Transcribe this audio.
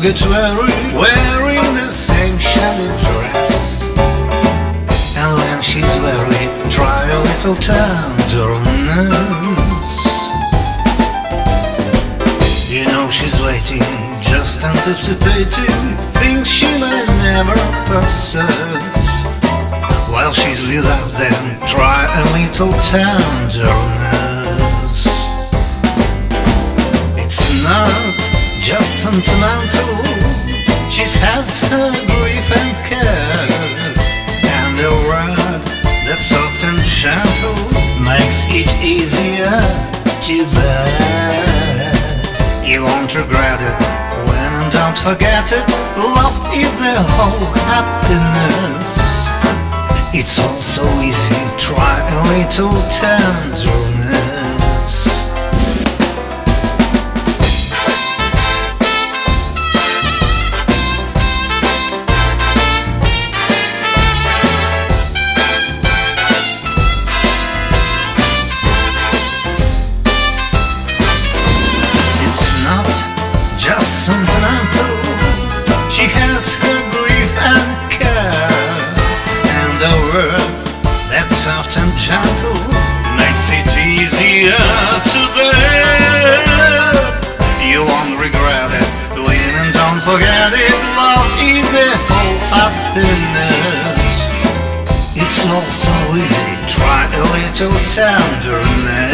will get weary wearing the same shabby dress. And when she's weary, try a little tenderness. You know she's waiting, just anticipating things she may never possess. While she's without them, try a little tenderness. Sentimental, she has her grief and care. And a word that's soft and gentle makes it easier to bear. You won't regret it when don't forget it. Love is the whole happiness. It's all so easy, try a little tenderness. The word that's soft and gentle makes it easier to bear. You won't regret it, and don't forget it. Love is the whole happiness. It's all so easy, try a little tenderness.